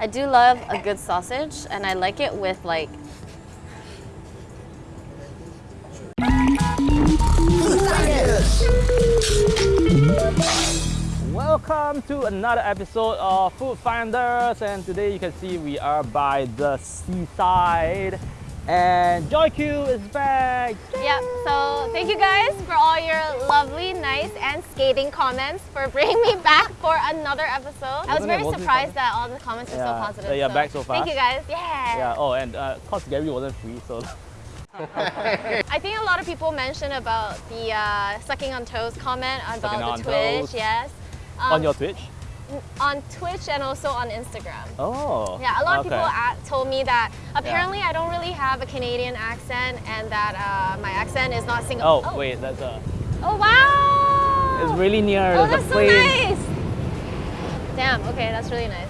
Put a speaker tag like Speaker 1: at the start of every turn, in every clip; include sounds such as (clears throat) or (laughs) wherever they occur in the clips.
Speaker 1: I do love a good sausage and I like it with like
Speaker 2: Welcome to another episode of Food Finders and today you can see we are by the seaside and Joy Q is back!
Speaker 1: Yep, so thank you guys for all your lovely, nice and skating comments for bringing me back for another episode. I was very surprised that all the comments were so positive.
Speaker 2: that you're back so
Speaker 1: far.
Speaker 2: Thank
Speaker 1: you guys, yeah.
Speaker 2: Yeah, oh and uh, cause Gary wasn't free so (laughs)
Speaker 1: I think a lot of people mentioned about the uh, sucking on toes comment
Speaker 2: Sucking
Speaker 1: about
Speaker 2: on
Speaker 1: the Twitch,
Speaker 2: toes.
Speaker 1: yes. Um,
Speaker 2: on your Twitch?
Speaker 1: On Twitch and also on Instagram.
Speaker 2: Oh.
Speaker 1: Yeah, a lot of
Speaker 2: okay.
Speaker 1: people a told me that apparently I don't really have a Canadian accent and that uh, my accent is not Singa-
Speaker 2: Oh, wait, that's a.
Speaker 1: Oh wow!
Speaker 2: It's really near.
Speaker 1: Oh,
Speaker 2: There's
Speaker 1: that's so nice. Damn. Okay, that's really nice.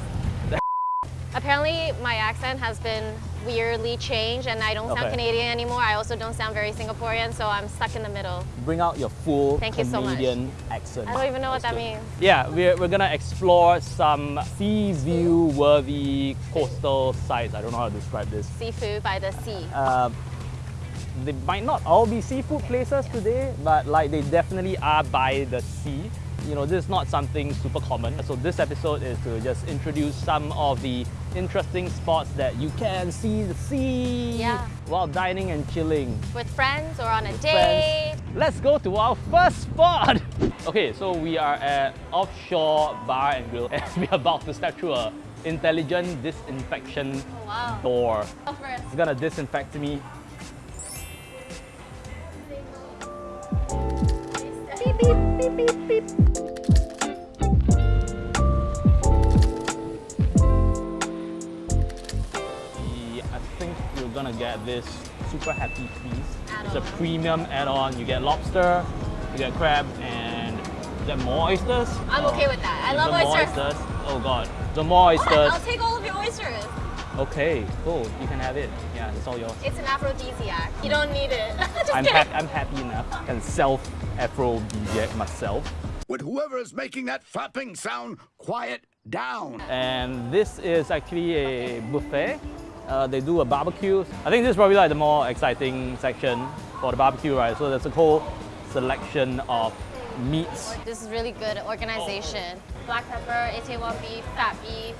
Speaker 1: (laughs) Apparently, my accent has been weirdly changed, and I don't sound
Speaker 2: Okay.
Speaker 1: Canadian anymore. I also don't sound very Singaporean, so I'm stuck in the middle.
Speaker 2: Bring out your full
Speaker 1: Thank you so much.
Speaker 2: Canadian accent.
Speaker 1: I don't even know what that
Speaker 2: good.
Speaker 1: means.
Speaker 2: Yeah, we're, we're gonna explore some sea view worthy coastal sites. I don't know how to describe this.
Speaker 1: Seafood by the sea.
Speaker 2: Uh, they might not all be seafood places today, but like they definitely are by the sea. You know, this is not something super common. So this episode is to just introduce some of the interesting spots that you can see the sea
Speaker 1: Yeah.
Speaker 2: while dining and chilling.
Speaker 1: With friends or on a
Speaker 2: Friends.
Speaker 1: date.
Speaker 2: Let's go to our first spot. (laughs) Okay, so we are at Offshore Bar and Grill (laughs) and we're about to step through a intelligent disinfection
Speaker 1: Oh, wow.
Speaker 2: door.
Speaker 1: Go.
Speaker 2: It's gonna disinfect me.
Speaker 1: Beep, beep, beep, beep, beep.
Speaker 2: Gonna get this super happy feast. It's a premium add-on. You get lobster, you get crab, and you get more oysters.
Speaker 1: I'm okay with that. I
Speaker 2: You
Speaker 1: love
Speaker 2: get more
Speaker 1: oysters.
Speaker 2: Oh god, the more
Speaker 1: What?
Speaker 2: oysters.
Speaker 1: I'll take all of your oysters.
Speaker 2: Okay, cool. You can have it. Yeah, it's all yours.
Speaker 1: It's an aphrodisiac. You don't need it. (laughs)
Speaker 2: I'm,
Speaker 1: kidding.
Speaker 2: hap- I'm happy enough. I can self-aphrodisiac myself.
Speaker 3: Would whoever is making that flapping sound quiet down?
Speaker 2: And this is actually a buffet. Uh, they do a barbecue. I think this is probably like the more exciting section for the barbecue, right? So there's a whole selection of meats.
Speaker 1: This is really good organization. Black pepper, A1 beef, fat beef.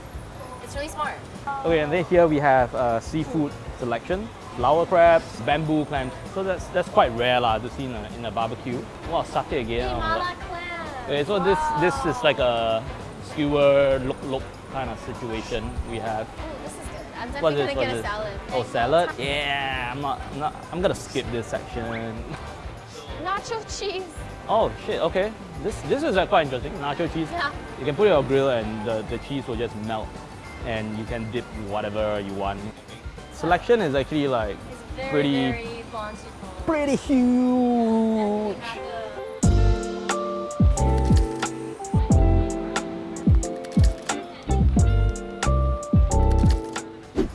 Speaker 1: It's really smart.
Speaker 2: Okay, and then here we have uh, seafood selection. Flower crabs, bamboo clams. So that's that's quite rare lah to see in a, in a barbecue. Wow, satay again. oh my God. Okay, so this this is like a skewer look look kind of situation we have.
Speaker 1: I'm
Speaker 2: What's
Speaker 1: definitely
Speaker 2: this?
Speaker 1: gonna
Speaker 2: What's
Speaker 1: get a
Speaker 2: this?
Speaker 1: salad.
Speaker 2: Oh, salad? Yeah, I'm not, I'm not. I'm gonna skip this section. (laughs)
Speaker 1: Nacho cheese.
Speaker 2: Oh shit. Okay. This this is quite interesting. Nacho cheese.
Speaker 1: Yeah.
Speaker 2: You can put it on a grill and the, the cheese will just melt, and you can dip whatever you want. Selection is actually like
Speaker 1: very,
Speaker 2: pretty
Speaker 1: very
Speaker 2: pretty huge.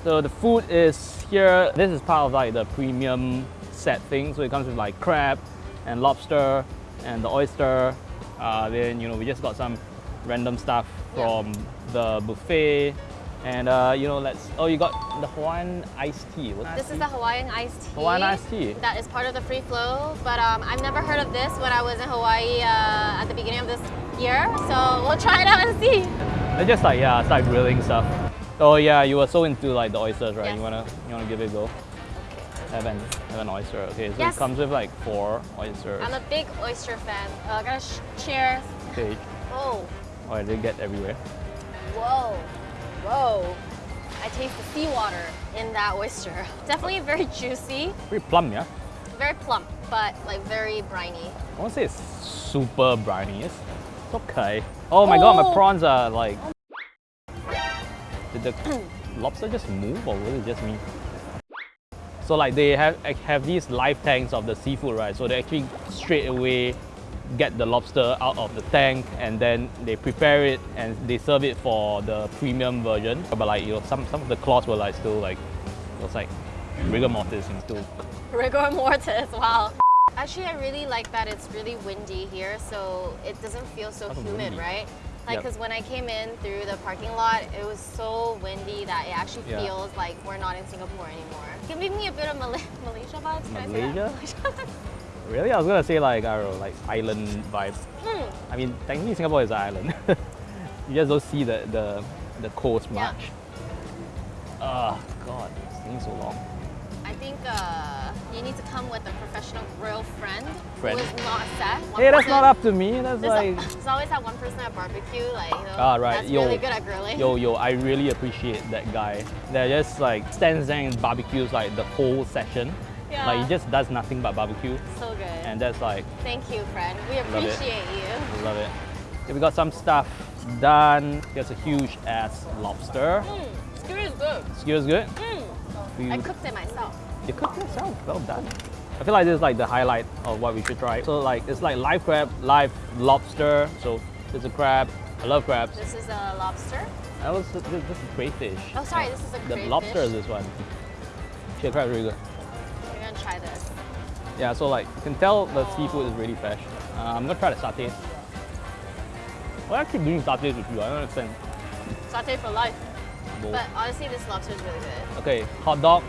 Speaker 2: So the food is here. This is part of like the premium set thing. So it comes with like crab and lobster and the oyster. Uh, then you know we just got some random stuff
Speaker 1: Yeah.
Speaker 2: from the buffet. And uh, you know, let's. Oh, you got the Hawaiian iced tea. What's
Speaker 1: This is the Hawaiian iced tea.
Speaker 2: Hawaiian iced tea.
Speaker 1: That is part of the free flow, but um, I've never heard of this when I was in Hawaii uh, at the beginning of this year. So we'll try it out and see.
Speaker 2: They're just like yeah, start grilling stuff. Oh yeah, you were so into like the oysters, right?
Speaker 1: Yes.
Speaker 2: You wanna you wanna give it a go? Have an have an oyster. Okay, so
Speaker 1: Yes.
Speaker 2: it comes with like four oysters.
Speaker 1: I'm a big oyster fan. Uh, gotta sh- cheers.
Speaker 2: Okay.
Speaker 1: Oh,
Speaker 2: Oh, they get everywhere.
Speaker 1: whoa, whoa. I taste the seawater in that oyster. (laughs) Definitely very juicy,
Speaker 2: Pretty plump, yeah.
Speaker 1: very plump, but like very briny.
Speaker 2: I won't say it's super briny. It's, okay. Oh my god, my
Speaker 1: Oh.
Speaker 2: prawns are like. The (coughs) lobster just move or was it just me? So like they have have these live tanks of the seafood, right? So they actually straight away get the lobster out of the tank and then they prepare it and they serve it for the premium version. But like you know, some some of the claws were like still like it was like rigor mortis and still. (laughs)
Speaker 1: Rigor mortis, wow. Actually, I really like that it's really windy here, so it doesn't feel so humid,
Speaker 2: windy.
Speaker 1: right? Like,
Speaker 2: Yep.
Speaker 1: because when I came in through the parking lot, it was so windy that it actually
Speaker 2: Yeah.
Speaker 1: feels like we're not in Singapore anymore. Giving me a bit of Mal- (laughs) Malaysia vibes. Can I say that?
Speaker 2: Malaysia? (laughs)
Speaker 1: Malaysia?
Speaker 2: Really? I was gonna say like I don't know, like island vibes.
Speaker 1: Hmm.
Speaker 2: I mean, technically Singapore is an island. (laughs) you just don't see the the, the coast
Speaker 1: Yeah.
Speaker 2: much. Oh God, it's taking so long.
Speaker 1: I think uh, you need to come with a professional grill friend,
Speaker 2: Friend.
Speaker 1: who is not Seth. One
Speaker 2: Hey, that's not up to me. That's
Speaker 1: There's,
Speaker 2: like.
Speaker 1: a, there's always that one person at barbecue, like you know,
Speaker 2: Ah, right.
Speaker 1: that's
Speaker 2: Yo.
Speaker 1: really good at grilling.
Speaker 2: Yo, yo, I really appreciate that guy. That just like stands there and barbecues like the whole session.
Speaker 1: Yeah.
Speaker 2: Like he just does nothing but barbecue,
Speaker 1: so good.
Speaker 2: and that's like
Speaker 1: Thank you, friend. We
Speaker 2: Love
Speaker 1: appreciate you.
Speaker 2: Love it. Okay, we got some stuff done. Here's a huge ass lobster.
Speaker 1: Mm, skewer is good.
Speaker 2: Skewer's good.
Speaker 1: Mm. I cooked it myself.
Speaker 2: You cooked it yourself. Well done. I feel like this is like the highlight of what we should try. So like it's like live crab, live lobster. So it's a crab. I love crabs.
Speaker 1: This is a lobster.
Speaker 2: That was this, this is crayfish.
Speaker 1: Oh, sorry, this is a
Speaker 2: The lobster is this one. Shit, crab is really good.
Speaker 1: We're gonna try this.
Speaker 2: Yeah, so like you can tell the
Speaker 1: Oh.
Speaker 2: seafood is really fresh. Uh, I'm gonna try the satay. Why I keep doing satays with you? I don't understand.
Speaker 1: Saute for life.
Speaker 2: Bull.
Speaker 1: But honestly, this lobster is really good.
Speaker 2: Okay, hot dog,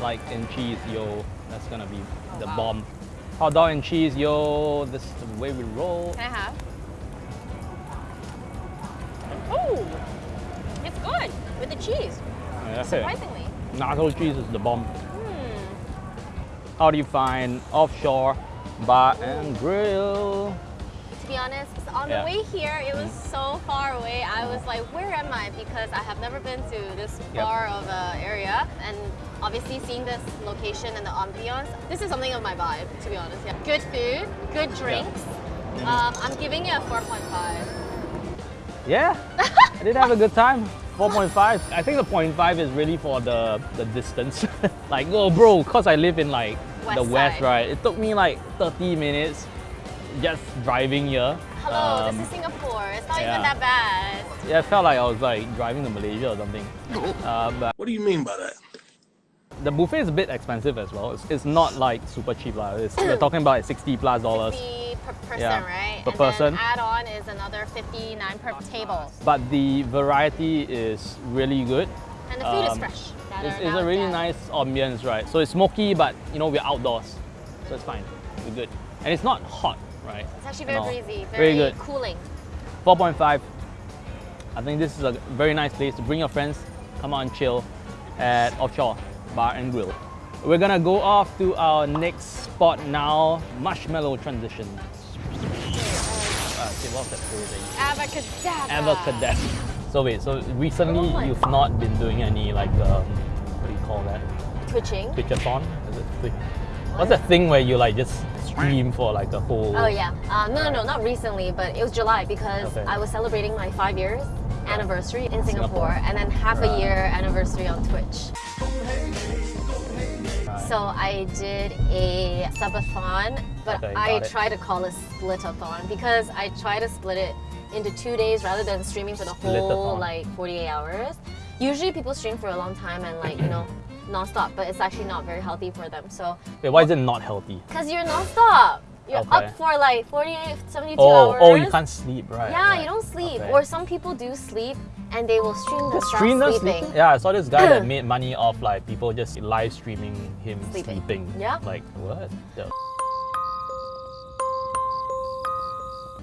Speaker 2: like in cheese, yo. That's gonna be the
Speaker 1: Oh, wow.
Speaker 2: bomb. Hot dog and cheese, yo. This is the way we roll.
Speaker 1: Can I have? Oh, it's good with the cheese.
Speaker 2: Yeah, that's it.
Speaker 1: Surprisingly.
Speaker 2: Nacho cheese is the bomb.
Speaker 1: Hmm.
Speaker 2: How do you find offshore bar and grill?
Speaker 1: To be honest, on
Speaker 2: Yeah.
Speaker 1: the way here, it was so far away. I was like, where am I? Because I have never been to this
Speaker 2: Yep.
Speaker 1: far of a area. And obviously seeing this location and the ambiance, this is something of my vibe, to be honest. Yeah. Good food, good drinks. Um, I'm giving it a 4.5.
Speaker 2: Yeah, (laughs) I did have a good time. 4.5. I think the 0.5 is really for the, the distance. (laughs) like, oh, bro, because I live in like the
Speaker 1: West
Speaker 2: west,
Speaker 1: side.
Speaker 2: right? It took me like 30 minutes just driving here.
Speaker 1: Hello,
Speaker 2: Um,
Speaker 1: this is Singapore. It's not
Speaker 2: yeah.
Speaker 1: even that bad.
Speaker 2: Yeah, it felt like I was like driving to Malaysia or something. (laughs) Uh, but
Speaker 3: What do you mean by that?
Speaker 2: the buffet is a bit expensive as well. It's, it's not like super cheap. lah. It's, we're talking about 60 plus dollars.
Speaker 1: 50 per person,
Speaker 2: Yeah,
Speaker 1: right?
Speaker 2: per
Speaker 1: and
Speaker 2: person.
Speaker 1: then add-on is another 59 per table.
Speaker 2: But the variety is really good.
Speaker 1: And the food is
Speaker 2: Um,
Speaker 1: fresh.
Speaker 2: It's, it's a really nice ambience, right? So it's smoky, but you know we're outdoors, so it's fine. We're good, and it's not hot, right?
Speaker 1: It's actually very breezy,
Speaker 2: Very
Speaker 1: very,
Speaker 2: good.
Speaker 1: cooling.
Speaker 2: 4.5. I think this is a very nice place to bring your friends, come out and chill at Offshore Bar and Grill. We're gonna go off to our next spot now, Marshmallow Transition. Uh, okay, what's that phrase?
Speaker 1: Abacadabra.
Speaker 2: Avocadabra. So wait, so recently
Speaker 1: Oh
Speaker 2: you've not been doing any like um, what do you call that?
Speaker 1: Twitching.
Speaker 2: Twitchathon? Is it? What's that thing where you like just stream for like a whole?
Speaker 1: Oh yeah. Uh, no, no, no, not recently, but it was July because
Speaker 2: Okay.
Speaker 1: I was celebrating my five years anniversary in Singapore,
Speaker 2: Singapore.
Speaker 1: and then half
Speaker 2: Right.
Speaker 1: a year anniversary on Twitch.
Speaker 2: Right.
Speaker 1: So I did a subathon, but
Speaker 2: Okay,
Speaker 1: I try to call it splitathon because I try to split it into two days rather than streaming for the whole like 48 hours. Usually people stream for a long time and like you know non-stop, but it's actually not very healthy for them. So
Speaker 2: Wait, why is it not healthy?
Speaker 1: because you're non-stop, you're
Speaker 2: Okay.
Speaker 1: up for like 48, 72
Speaker 2: Oh,
Speaker 1: hours.
Speaker 2: oh, you can't sleep, right?
Speaker 1: Yeah,
Speaker 2: right.
Speaker 1: you don't sleep.
Speaker 2: Okay.
Speaker 1: Or some people do sleep and they will stream themselves
Speaker 2: stream them
Speaker 1: sleeping.
Speaker 2: sleeping? Yeah, I saw this guy that (clears throat) made money off like people just live streaming him
Speaker 1: Sleeping.
Speaker 2: sleeping.
Speaker 1: Yeah.
Speaker 2: Like what? The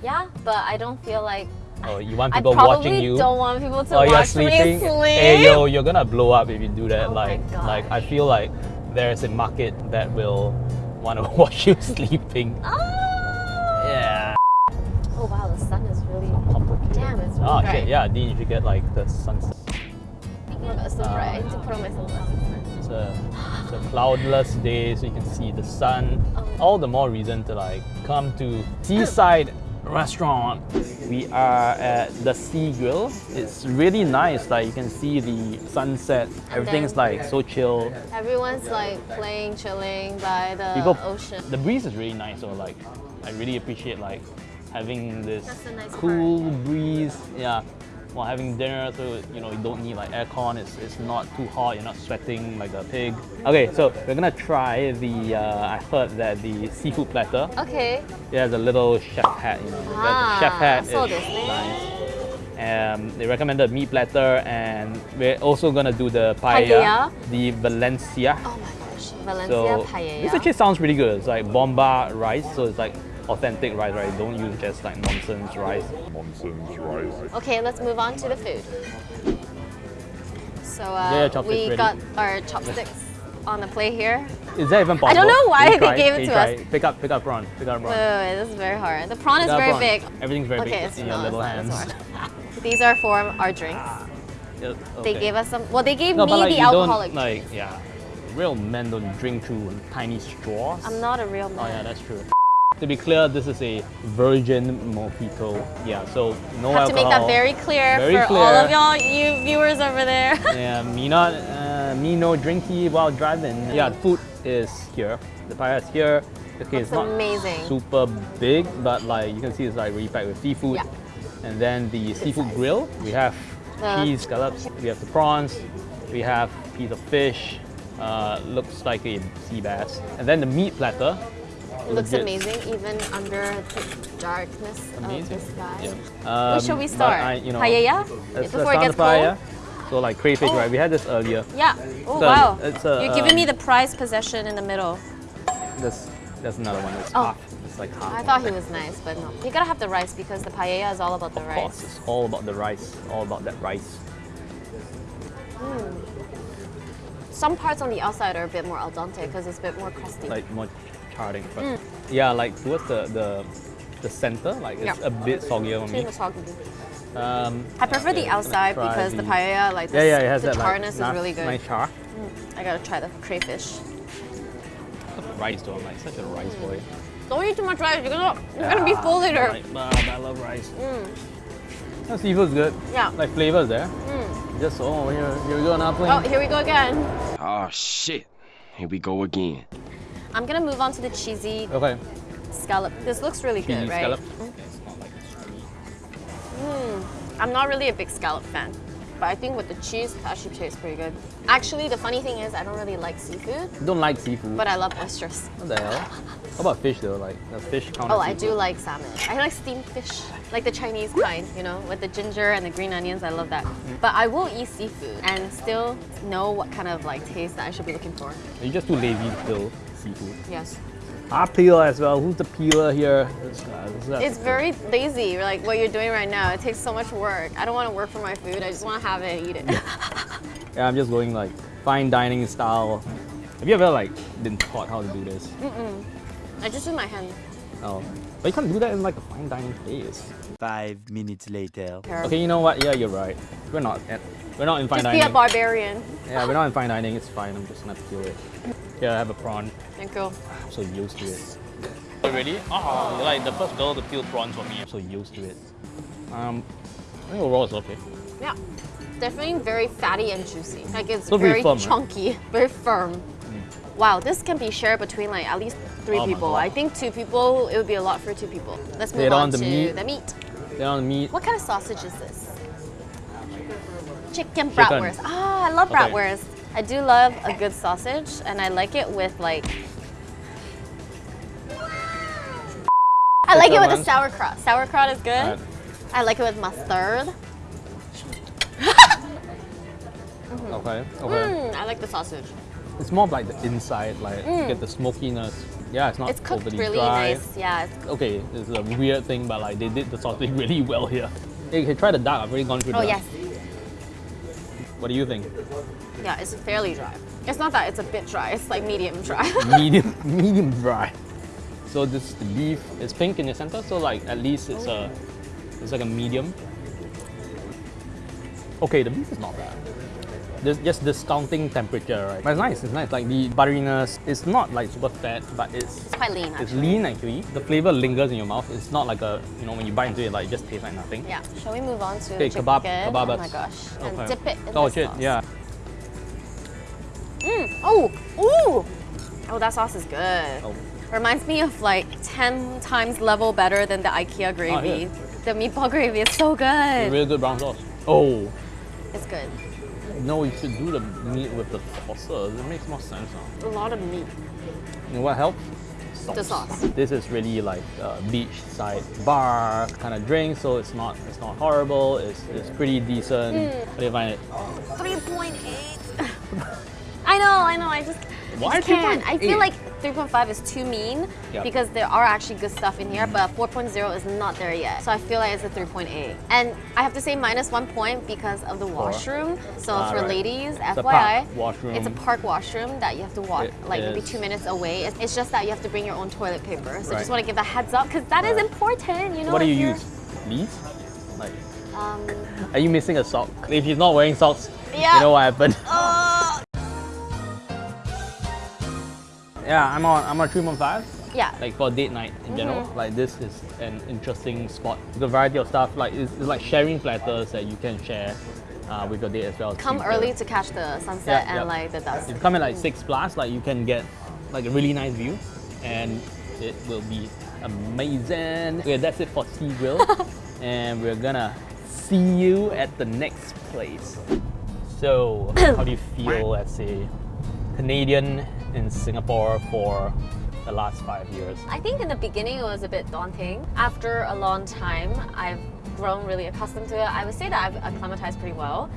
Speaker 1: Yeah, but I don't feel like
Speaker 2: oh, you want people watching you?
Speaker 1: don't want people to
Speaker 2: oh, you're
Speaker 1: watch
Speaker 2: sleeping.
Speaker 1: me sleep.
Speaker 2: Hey yo, you're gonna blow up if you do that.
Speaker 1: Oh
Speaker 2: like, like I feel like there's a market that will want to (laughs) watch you sleeping.
Speaker 1: Oh.
Speaker 2: Yeah.
Speaker 1: Oh wow, the sun is really.
Speaker 2: Complicated.
Speaker 1: Damn, it's ah, really
Speaker 2: Oh
Speaker 1: bright.
Speaker 2: shit, yeah, Dean, you should get like the sunset.
Speaker 1: Oh it's so bright. I need to put on my sunglasses.
Speaker 2: It's a, it's a cloudless day, so you can see the sun.
Speaker 1: Oh.
Speaker 2: All the more reason to like come to Seaside Restaurant. We are at the Sea Grill. It's really nice. Like you can see the sunset. Everything's like so chill.
Speaker 1: Everyone's like playing, chilling by the
Speaker 2: People,
Speaker 1: ocean.
Speaker 2: the breeze is really nice. So like, I really appreciate like having this
Speaker 1: nice
Speaker 2: cool breeze. Yeah. While having dinner, so you know you don't need like aircon. It's, it's not too hot. You're not sweating like a pig. Okay, so we're gonna try the. Uh, I heard that the seafood platter.
Speaker 1: Okay.
Speaker 2: It has a little chef hat. You know, the
Speaker 1: Ah,
Speaker 2: chef hat
Speaker 1: so
Speaker 2: is nice. Um, they recommended meat platter, and we're also gonna do the paella,
Speaker 1: Paella?
Speaker 2: the Valencia.
Speaker 1: Oh my gosh, Valencia
Speaker 2: So
Speaker 1: paella.
Speaker 2: this actually sounds pretty good. It's like bomba rice, so it's like authentic rice, right? Don't use just like nonsense rice.
Speaker 4: Nonsense rice.
Speaker 1: Okay, let's move on to the food. So uh,
Speaker 2: Yeah, chopsticks
Speaker 1: we
Speaker 2: ready.
Speaker 1: got our chopsticks on the plate here.
Speaker 2: Is that even possible?
Speaker 1: I don't know why
Speaker 2: Can you
Speaker 1: they gave it
Speaker 2: Can
Speaker 1: to
Speaker 2: try
Speaker 1: us.
Speaker 2: Pick up, pick up prawn. Pick up
Speaker 1: Wait,
Speaker 2: prawn.
Speaker 1: wait, wait, this is very hard. The prawn is
Speaker 2: Pick up
Speaker 1: very
Speaker 2: prawn.
Speaker 1: big.
Speaker 2: Everything's very
Speaker 1: Okay,
Speaker 2: big
Speaker 1: it's
Speaker 2: in your little hands. (laughs)
Speaker 1: These are for our drinks.
Speaker 2: Yeah,
Speaker 1: They gave us some. Well, they gave
Speaker 2: No,
Speaker 1: me
Speaker 2: but like
Speaker 1: the
Speaker 2: you
Speaker 1: alcoholic.
Speaker 2: don't like yeah. Real men don't drink through tiny straws.
Speaker 1: I'm not a real man.
Speaker 2: Oh yeah, that's true. To be clear, this is a virgin mojito. Yeah, so no
Speaker 1: have to make that very clear
Speaker 2: Very
Speaker 1: for all of y'all, you viewers over there. (laughs)
Speaker 2: Yeah, me not, uh, me no drinky while driving. Yeah, the food is here. The paella is here. Okay,
Speaker 1: Looks
Speaker 2: it's not
Speaker 1: amazing.
Speaker 2: super big, but like you can see, it's like really packed with seafood.
Speaker 1: Yeah.
Speaker 2: And then the seafood
Speaker 1: size.
Speaker 2: grill. We have
Speaker 1: The-
Speaker 2: cheese scallops. We have the prawns. We have piece of fish. Uh, looks like a sea bass. And then the meat platter.
Speaker 1: It
Speaker 2: looks
Speaker 1: amazing even under the darkness
Speaker 2: Amazing.
Speaker 1: of the sky.
Speaker 2: Yeah.
Speaker 1: Where shall
Speaker 2: Um,
Speaker 1: we start?
Speaker 2: I, you know,
Speaker 1: Paella? Before it gets cold?
Speaker 2: So like crayfish,
Speaker 1: Oh.
Speaker 2: right? We had this earlier.
Speaker 1: Yeah. Oh
Speaker 2: So,
Speaker 1: wow.
Speaker 2: it's a,
Speaker 1: You're giving me
Speaker 2: um,
Speaker 1: the prized possession in the middle.
Speaker 2: There's, there's another one. It's
Speaker 1: Oh.
Speaker 2: half. It's like half.
Speaker 1: I thought he was nice, but no. You gotta have the rice because the paella is all about the
Speaker 2: Of course,
Speaker 1: rice.
Speaker 2: it's all about the rice. All about that rice.
Speaker 1: Some parts on the outside are a bit more al dente because it's a bit more crusty.
Speaker 2: Like more charring. But yeah, like towards the the, the center, like it's
Speaker 1: Mm. Yeah.
Speaker 2: a bit soggier on me.
Speaker 1: Cheese is soggy.
Speaker 2: Um,
Speaker 1: I prefer the
Speaker 2: yeah, I'm gonna
Speaker 1: outside because the
Speaker 2: the-
Speaker 1: paella, like the,
Speaker 2: Yeah, yeah, it has
Speaker 1: the
Speaker 2: that like
Speaker 1: charness is really good.
Speaker 2: Nice char.
Speaker 1: I gotta try the crayfish.
Speaker 2: Rice though, I'm like such a rice boy.
Speaker 1: Don't eat too much rice. You're gonna you're gonna be full later.
Speaker 2: Like, but I love rice. The seafood's good.
Speaker 1: Yeah.
Speaker 2: Like flavors there. Just oh here here we go now
Speaker 1: Oh, here we go again.
Speaker 5: Oh shit. Here we go again.
Speaker 1: I'm gonna move on to the cheesy
Speaker 2: Okay.
Speaker 1: scallop. This looks really
Speaker 2: Cheesy
Speaker 1: good, right?
Speaker 2: scallop.
Speaker 1: I'm not really a big scallop fan, but I think with the cheese, it actually tastes pretty good. Actually, the funny thing is, I don't really like seafood,
Speaker 2: Don't like seafood.
Speaker 1: but I love oysters.
Speaker 2: what the hell? How about fish though? Like does fish count?
Speaker 1: Oh, I do like salmon. I like steamed fish, like the Chinese kind, you know, with the ginger and the green onions. I love that.
Speaker 2: Mm.
Speaker 1: But I will eat seafood and still know what kind of like taste that I should be looking for.
Speaker 2: You're just too lazy peel seafood.
Speaker 1: Yes.
Speaker 2: I peel as well. Who's the peeler here? This guy, this guy.
Speaker 1: It's very lazy, like what you're doing right now. It takes so much work. I don't want to work for my food. I just want to have it and eat it. (laughs)
Speaker 2: Yeah, I'm just going like fine dining style. Have you ever like been taught how to do this? Mm-mm.
Speaker 1: I just use my hand.
Speaker 2: Oh, but you can't do that in like a fine dining place.
Speaker 6: Five minutes later.
Speaker 2: Okay, you know what? Yeah, you're right. We're not at, we're not in fine
Speaker 1: Just be
Speaker 2: dining.
Speaker 1: a barbarian.
Speaker 2: yeah, we're not in fine dining. It's fine. I'm just gonna peel it. Yeah, I have a prawn.
Speaker 1: Thank you.
Speaker 2: I'm so used to it. You ready? Oh, you're like the first girl to peel prawns for me. I'm so used to it. Um, I think overall it's okay.
Speaker 1: Yeah. Definitely very fatty and juicy. Like it's
Speaker 2: So very
Speaker 1: very
Speaker 2: firm, right?
Speaker 1: chunky, very firm. Wow, this can be shared between like at least three
Speaker 2: Oh
Speaker 1: people. I think two people, it would be a lot for two people. Let's move
Speaker 2: Later
Speaker 1: on,
Speaker 2: on, the
Speaker 1: to
Speaker 2: meat.
Speaker 1: the meat.
Speaker 2: Then on the meat.
Speaker 1: What kind of sausage is this? Chicken bratwurst. Ah, I love
Speaker 2: Okay.
Speaker 1: bratwurst. I do love a good sausage, and I like it with like. I like it with the
Speaker 2: ones?
Speaker 1: sauerkraut. Sauerkraut is good. I like it with mustard. (laughs)
Speaker 2: Okay. Okay.
Speaker 1: Mm, I like the sausage.
Speaker 2: It's more of like the inside, like you get the smokiness. Yeah, it's not
Speaker 1: Mm. It's cooked
Speaker 2: overly
Speaker 1: really
Speaker 2: dry.
Speaker 1: nice. Yeah, it's
Speaker 2: Okay, it's a weird thing, but like they did the sausage (laughs) really well here. Hey, okay, try the duck. I've already gone through
Speaker 1: Oh
Speaker 2: the
Speaker 1: yes,
Speaker 2: What do you think?
Speaker 1: yeah, it's fairly dry. It's not that it's a bit dry. It's like medium dry. (laughs)
Speaker 2: medium, medium dry. So this the beef is pink in the center, so like at least it's a, it's like a medium. Okay, the beef is not bad. There's just discounting temperature, right? But it's nice. It's nice. Like the butteriness, it's not like super fat, but it's
Speaker 1: it's quite lean.
Speaker 2: it's lean actually. The flavor lingers in your mouth. It's not like a you know when you bite into it, like it just tastes like nothing.
Speaker 1: Yeah. Shall we move on to
Speaker 2: Okay,
Speaker 1: chicken?
Speaker 2: kebab-
Speaker 1: Oh my gosh. And dip it in
Speaker 2: Oh
Speaker 1: the
Speaker 2: shit!
Speaker 1: sauce.
Speaker 2: Yeah. Mm.
Speaker 1: Oh, ooh. Oh, that sauce is good.
Speaker 2: Oh.
Speaker 1: Reminds me of like 10 times level better than the IKEA gravy.
Speaker 2: Oh, yeah.
Speaker 1: The meatball gravy is so good.
Speaker 2: Really good brown sauce. Oh.
Speaker 1: It's good.
Speaker 2: No, you should do the meat with the sauces. It makes more sense now.
Speaker 1: A lot of meat.
Speaker 2: What helps? sauce.
Speaker 1: The sauce.
Speaker 2: This is really like a beachside bar kind of drink, so it's not it's not horrible. It's, it's pretty decent.
Speaker 1: Hmm.
Speaker 2: How do you find it?
Speaker 1: 3.8. (laughs) I know, I know. I just,
Speaker 2: Why
Speaker 1: I just can't. I feel like 3.5 is too mean
Speaker 2: Yep.
Speaker 1: because there are actually good stuff in here, but 4.0 is not there yet. So I feel like it's a 3.8. And I have to say minus one point because of the washroom. So
Speaker 2: Ah,
Speaker 1: for
Speaker 2: right.
Speaker 1: ladies,
Speaker 2: a
Speaker 1: FYI, it's a park washroom that you have to walk
Speaker 2: It
Speaker 1: like maybe two minutes away. It's, it's just that you have to bring your own toilet paper. So
Speaker 2: Right.
Speaker 1: just want to give a heads up because that is
Speaker 2: Right.
Speaker 1: important. You know,
Speaker 2: what do you use? These? Like,
Speaker 1: Um,
Speaker 2: are you missing a sock? If he's not wearing socks,
Speaker 1: Yeah.
Speaker 2: you know what happened?
Speaker 1: uh,
Speaker 2: yeah, I'm on I'm on 3.5.
Speaker 1: yeah.
Speaker 2: like for date night in general
Speaker 1: Mm-hmm.
Speaker 2: like this is an interesting spot the variety of stuff like it's, it's like sharing platters that you can share uh, with your date as well
Speaker 1: Come early to catch the sunset
Speaker 2: Yeah,
Speaker 1: and
Speaker 2: yeah.
Speaker 1: like the dusk.
Speaker 2: if you come at like 6 plus like you can get like a really nice view and it will be amazing okay that's it for Sea Grill (laughs) and we're gonna see you at the next place so (coughs) how do you feel as a Canadian in Singapore for the last five years
Speaker 1: I think in the beginning it was a bit daunting. After a long time, I've grown really accustomed to it. I would say that I've acclimatized pretty well.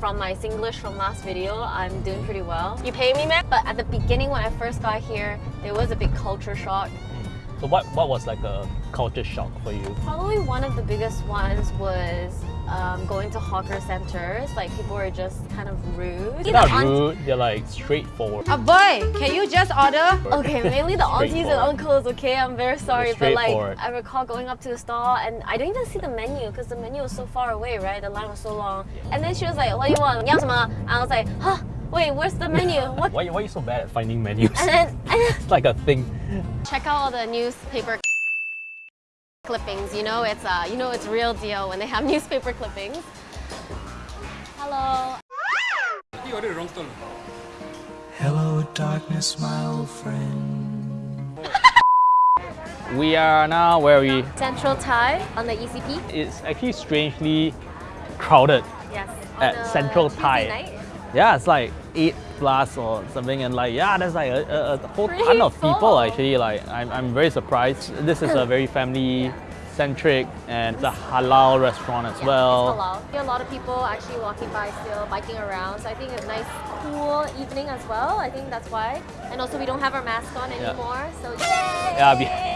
Speaker 1: From my Singlish from last video, I'm doing pretty well. You pay me, man? But at the beginning when I first got here, there was a big culture shock. Mm.
Speaker 2: So what, what was like a culture shock for you?
Speaker 1: Probably one of the biggest ones was um, going to hawker centers. Like people were just kind of rude.
Speaker 2: They're not
Speaker 1: The aunt-
Speaker 2: rude, they're like straightforward.
Speaker 7: Uh, boy, can you just order?
Speaker 1: Okay, mainly the aunties (laughs) and
Speaker 2: Straightforward.
Speaker 1: uncles, okay? I'm very sorry, but like,
Speaker 2: straightforward.
Speaker 1: I recall going up to the stall and I didn't even see the menu because the menu was so far away, right? The line was so long. And then she was like, what do you want? 你要什么? And I was like, huh, wait, where's the menu? (laughs) What?
Speaker 2: Why, why are you so bad at finding menus?
Speaker 1: And then, and (laughs) then
Speaker 2: it's like a thing.
Speaker 1: check out all the newspaper clippings, you know, it's, uh, you know it's real deal when they have (laughs) newspaper clippings. Hello.
Speaker 6: Hello, darkness, my old friend. (laughs)
Speaker 2: We are now where we,
Speaker 1: Central Thai on the ECP.
Speaker 2: it's actually strangely crowded.
Speaker 1: Yes. On
Speaker 2: At
Speaker 1: a
Speaker 2: Central
Speaker 1: Tuesday
Speaker 2: Thai.
Speaker 1: night.
Speaker 2: Yeah, it's like 8 plus or something and like, yeah, there's like a, a, a whole
Speaker 1: Pretty
Speaker 2: ton of people actually. Like, I'm, I'm very surprised. This is a very family centric and it's a halal restaurant as
Speaker 1: Yeah,
Speaker 2: well.
Speaker 1: It's are a lot of people actually walking by still, biking around. So I think it's a nice, cool evening as well. I think that's why. And also we don't have our mask on
Speaker 2: Yeah.
Speaker 1: anymore. So yay!
Speaker 2: Yeah, we-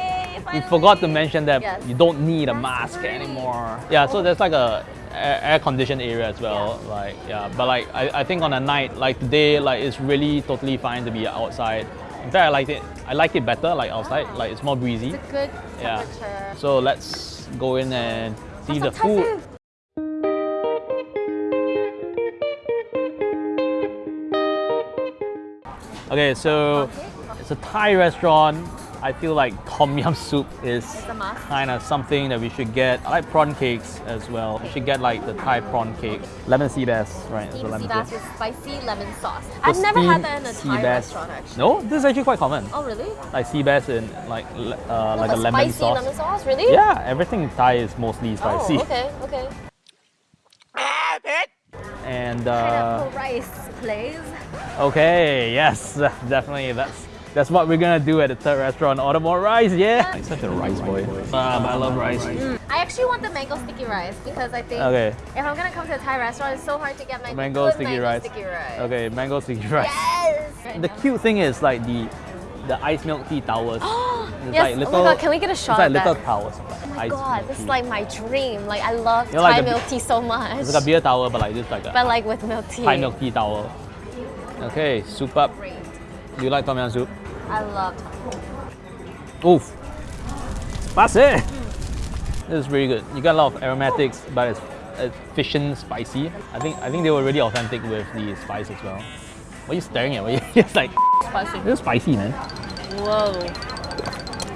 Speaker 2: We forgot to mention that
Speaker 1: Yes.
Speaker 2: you don't need a mask anymore. Yeah, so there's like a air conditioned area as well. Like yeah, but like I, I think on a night like today, like it's really totally fine to be outside. In fact, I like it. I like it better like outside. Oh. Like it's more breezy.
Speaker 1: It's a good temperature. Yeah.
Speaker 2: So let's go in and see the
Speaker 1: Have some Thai
Speaker 2: food. Okay, so it's a Thai restaurant. I feel like tom yum soup is
Speaker 1: a
Speaker 2: kind of something that we should get. I like prawn cakes as well. We should get like the Thai prawn cake. Lemon sea bass, right?
Speaker 1: Steamed
Speaker 2: lemon
Speaker 1: sea bass with spicy lemon sauce. I've never had that in a Thai
Speaker 2: bass.
Speaker 1: restaurant actually.
Speaker 2: No, this is actually quite common.
Speaker 1: Oh really?
Speaker 2: Like sea bass in like uh,
Speaker 1: No,
Speaker 2: like a
Speaker 1: but
Speaker 2: lemon
Speaker 1: spicy
Speaker 2: sauce.
Speaker 1: lemon sauce, really?
Speaker 2: Yeah, everything in Thai is mostly spicy.
Speaker 1: Oh, okay, okay. (laughs)
Speaker 2: And uh,
Speaker 1: Pineapple rice, please.
Speaker 2: okay, yes, (laughs) definitely. That's that's what we're gonna do at the third restaurant. Order more rice, yeah. Like such a rice boy. Ah, but I love rice.
Speaker 1: I actually want the mango sticky rice because I think
Speaker 2: Okay,
Speaker 1: if I'm gonna come to a Thai restaurant, it's so hard to get mango,
Speaker 2: mango
Speaker 1: good
Speaker 2: sticky
Speaker 1: mango
Speaker 2: rice.
Speaker 1: sticky rice.
Speaker 2: Okay, mango sticky rice.
Speaker 1: Yes.
Speaker 2: The cute thing is like the the ice milk tea towers. (gasps) It's
Speaker 1: yes.
Speaker 2: like
Speaker 1: oh my god, can we get a shot
Speaker 2: It's like
Speaker 1: of
Speaker 2: little
Speaker 1: that?
Speaker 2: towers. of
Speaker 1: Oh my god,
Speaker 2: milk
Speaker 1: this is like my dream. Like I love
Speaker 2: You know, like
Speaker 1: Thai
Speaker 2: the-
Speaker 1: milk tea so much.
Speaker 2: It's like a beer tower, but like this like a
Speaker 1: but like with milk tea.
Speaker 2: Thai milk tea tower. Okay, soup up. Do you like tom yum soup?
Speaker 1: I love
Speaker 2: Oof. That's it. This is really good. You got a lot of aromatics, but it's efficient, spicy. I think I think they were really authentic with the spice as well. What are you staring at? What are you, it's like
Speaker 1: spicy.
Speaker 2: this is spicy, man.
Speaker 1: Whoa.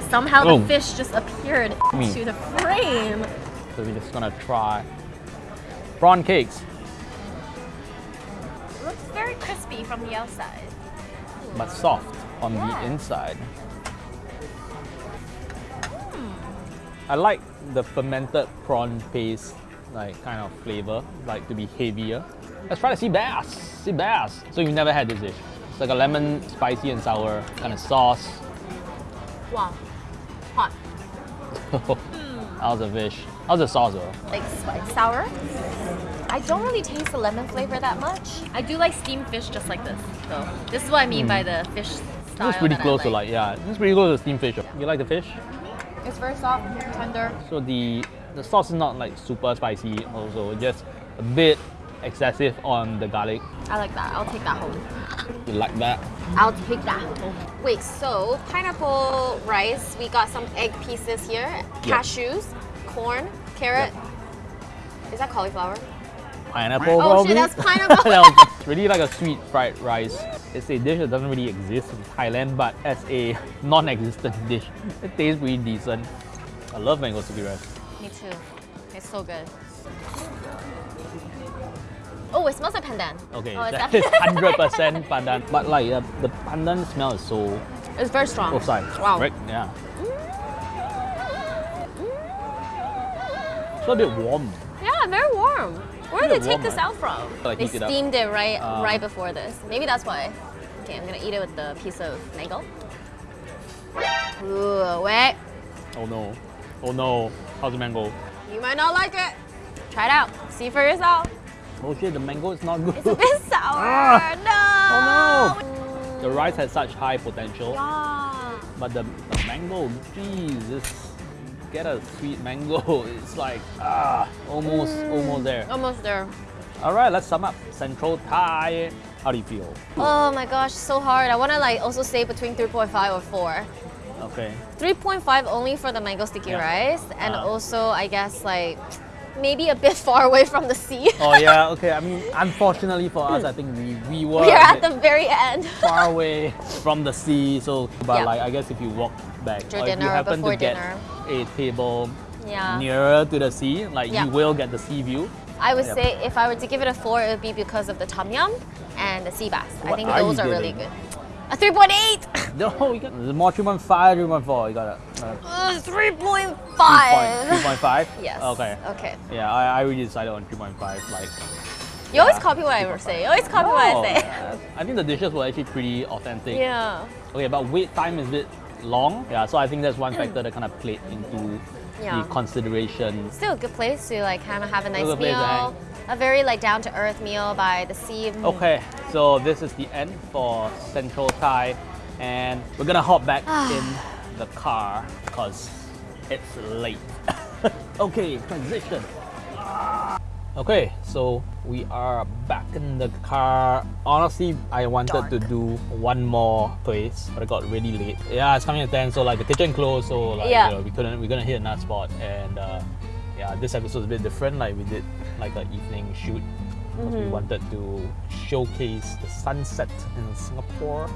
Speaker 1: Somehow
Speaker 2: Oh.
Speaker 1: the fish just appeared
Speaker 2: Me.
Speaker 1: into the frame.
Speaker 2: So we're just gonna try prawn cakes, It
Speaker 1: Looks very crispy from the outside.
Speaker 2: but soft on
Speaker 1: Yeah.
Speaker 2: the inside. I like the fermented prawn paste, like kind of flavor, like to be heavier. Let's try the sea bass. Sea bass. So you've never had this dish. It's like a lemon, spicy and sour kind of sauce.
Speaker 1: Wow. Hot. (laughs)
Speaker 2: How's the fish? How's the sauce though?
Speaker 1: Like spice sour. I don't really taste the lemon flavor that much. I do like steamed fish just like this, though. This is what I mean by hmm. the fish style.
Speaker 2: It's pretty close to like yeah, it's pretty close to steamed fish. You like the fish?
Speaker 1: It's very soft, tender.
Speaker 2: So the the sauce is not like super spicy also, just a bit excessive on the garlic.
Speaker 1: I like that. I'll take that home.
Speaker 2: You like that?
Speaker 1: I'll take that home. Wait, so pineapple rice, we got some egg pieces here, cashews, corn, carrot. Is that cauliflower?
Speaker 2: Pineapple
Speaker 1: Oh
Speaker 2: probably?
Speaker 1: shit, that's (laughs) pineapple.
Speaker 2: That was- it's really like a sweet fried rice. It's a dish that doesn't really exist in Thailand, but as a non-existent (laughs) dish, it tastes pretty decent. I love mango sticky rice.
Speaker 1: Me too. It's so good. Oh, it smells like pandan.
Speaker 2: Okay,
Speaker 1: oh, it's
Speaker 2: that is (laughs) hundred percent pandan. But like uh, the pandan smell is so
Speaker 1: It's very strong.
Speaker 2: oh sorry,
Speaker 1: Wow.
Speaker 2: right? Yeah. It's a bit warm.
Speaker 1: Yeah, very warm. Where did they take
Speaker 2: warm,
Speaker 1: this out from?
Speaker 2: Like
Speaker 1: they
Speaker 2: heat it
Speaker 1: steamed it right
Speaker 2: Um,
Speaker 1: right before this. Maybe that's why. Okay, I'm gonna eat it with the piece of mango. Ooh, wait.
Speaker 2: Oh no. Oh no. How's the mango?
Speaker 1: You might not like it. Try it out. See for yourself.
Speaker 2: Oh shit, the mango is not good.
Speaker 1: It's a bit (laughs) sour.
Speaker 2: Ah.
Speaker 1: no.
Speaker 2: Oh, no. the rice has such high potential.
Speaker 1: Yeah.
Speaker 2: But the, the mango, geez, this get a sweet mango. (laughs) It's like ah, almost almost there.
Speaker 1: Almost there.
Speaker 2: All right, let's sum up. Central Thai. How do you feel?
Speaker 1: Oh my gosh, so hard. I wanna like also say between 3.5 or 4.
Speaker 2: Okay.
Speaker 1: 3.5 only for the mango sticky
Speaker 2: Yeah.
Speaker 1: rice, and
Speaker 2: Uh-huh.
Speaker 1: also I guess like maybe a bit (laughs) far away from the sea.
Speaker 2: Oh yeah. (laughs) Okay. I mean, unfortunately for us, I think we we were
Speaker 1: we are at the very end. (laughs)
Speaker 2: far away from the sea. So, but
Speaker 1: Yeah.
Speaker 2: like I guess if you walk back
Speaker 1: After
Speaker 2: or if you happen to get
Speaker 1: dinner.
Speaker 2: a table
Speaker 1: yeah.
Speaker 2: nearer to the sea, like
Speaker 1: Yeah.
Speaker 2: you will get the sea view.
Speaker 1: I would
Speaker 2: Yep.
Speaker 1: say if I were to give it a 4, it would be because of the tom yum and the sea bass. I think those
Speaker 2: you
Speaker 1: are really good. A 3.8!
Speaker 2: No, you got there's more 3.5, 3.4. You got it. Uh,
Speaker 1: Uh, 3.5!
Speaker 2: 3.5?
Speaker 1: Yes.
Speaker 2: Okay.
Speaker 1: Okay.
Speaker 2: Yeah, I, I really decided on 3.5. Like,
Speaker 1: You always
Speaker 2: Yeah,
Speaker 1: copy what I say. You always copy what I say.
Speaker 2: I think the dishes were actually pretty authentic.
Speaker 1: Yeah.
Speaker 2: Okay, but wait time is a bit long. Yeah, so I think that's one factor that kind of played into
Speaker 1: Yeah.
Speaker 2: the consideration.
Speaker 1: Still a good place to like kind of have a nice
Speaker 2: to
Speaker 1: meal. A very like down to earth meal by the sea.
Speaker 2: Okay, so this is the end for Central Thai, and we're gonna hop back (sighs) in the car because it's late. (laughs) okay, transition. Okay, so we are back in the car. Honestly, I wanted to do one more place, but it got really late. Yeah, it's coming at 10, so like the kitchen closed, so like
Speaker 1: Yeah.
Speaker 2: you know, we couldn't we're gonna hit another spot and uh, yeah, this episode is a bit different. Like we did like an evening shoot. 'cause We wanted to showcase the sunset in Singapore.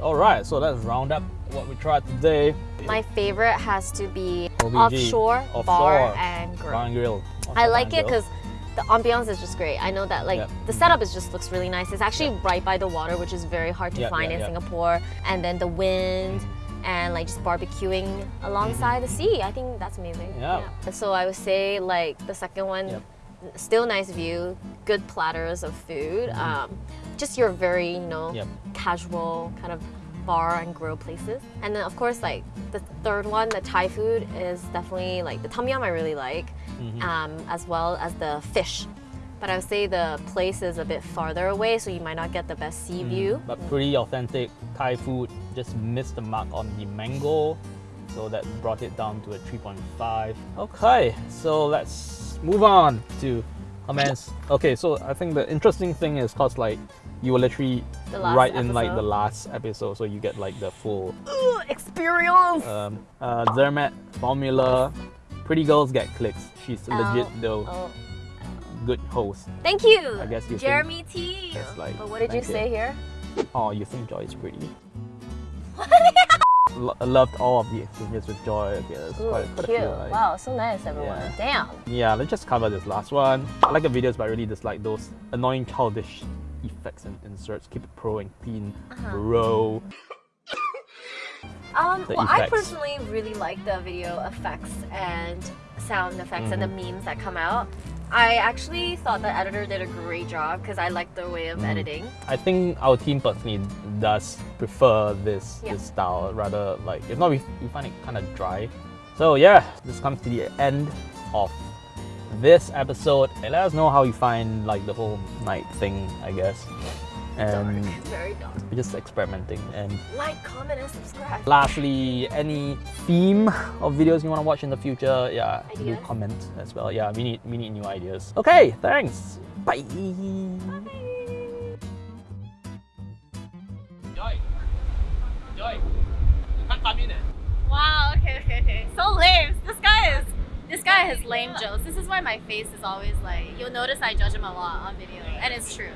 Speaker 2: Alright, so let's round up what we tried today.
Speaker 1: My favorite has to be
Speaker 2: OBG.
Speaker 1: offshore, bar and grill.
Speaker 2: Bar and grill.
Speaker 1: I like it because the ambiance is just great. I know that like
Speaker 2: Yep.
Speaker 1: the setup is just looks really nice. It's actually right by the water, which is very hard to
Speaker 2: Yep,
Speaker 1: find in. Singapore. And then the wind and like just barbecuing alongside the sea. I think that's amazing.
Speaker 2: Yeah.
Speaker 1: So I would say like the second one, still nice view, good platters of food. Um, just your very you know casual kind of bar and grill places. And then of course like the third one, the Thai food is definitely like the tom yum I really like, um, as well as the fish. But I would say the place is a bit farther away, so you might not get the best sea view.
Speaker 2: But pretty authentic Thai food. Just missed the mark on the mango, so that brought it down to a 3.5. Okay, so let's move on to comments. Okay, so I think the interesting thing is cause like you were literally right in like the last episode, so you get like the full
Speaker 1: Ooh, experience!
Speaker 2: um, uh, Zermatt formula. Pretty girls get clicks. She's legit though,
Speaker 1: Oh,
Speaker 2: good host.
Speaker 1: thank you.
Speaker 2: I guess you
Speaker 1: Jeremy T.
Speaker 2: that's like-
Speaker 1: but what did you say here?
Speaker 2: Oh, you think Joy is pretty? (laughs) Lo- I loved all of the exchanges with Joy. Okay, there's
Speaker 1: Ooh,
Speaker 2: quite, quite a
Speaker 1: cute.
Speaker 2: few. Like,
Speaker 1: Wow, so nice, everyone.
Speaker 2: Yeah.
Speaker 1: Damn.
Speaker 2: Yeah, let's just cover this last one. I like the videos, but I really dislike those annoying childish effects and inserts. Keep it pro and clean,
Speaker 1: Uh-huh.
Speaker 2: bro.
Speaker 1: Um, well, I personally really like the video effects and sound effects and the
Speaker 2: Mm-hmm.
Speaker 1: memes that come out. I actually thought the editor did a great job because I like the way of
Speaker 2: Mm.
Speaker 1: editing.
Speaker 2: I think our team personally does prefer this
Speaker 1: Yeah.
Speaker 2: this style rather like if not we, we find it kind of dry. So yeah, this comes to the end of this episode. Let us know how you find like the whole night thing, I guess. And
Speaker 1: Dark, very dark.
Speaker 2: we're just experimenting. And
Speaker 1: Like, comment, and subscribe.
Speaker 2: lastly, any theme of videos you want to watch in the future, yeah, do comment as well. Yeah, we need we need new ideas. Okay, thanks. Bye. Joy, Joy,
Speaker 1: Wow, okay, okay, okay. So lame. This guy is. This guy has lame jokes. This is why my face is always like. You'll notice I judge him a lot on video, and it's true.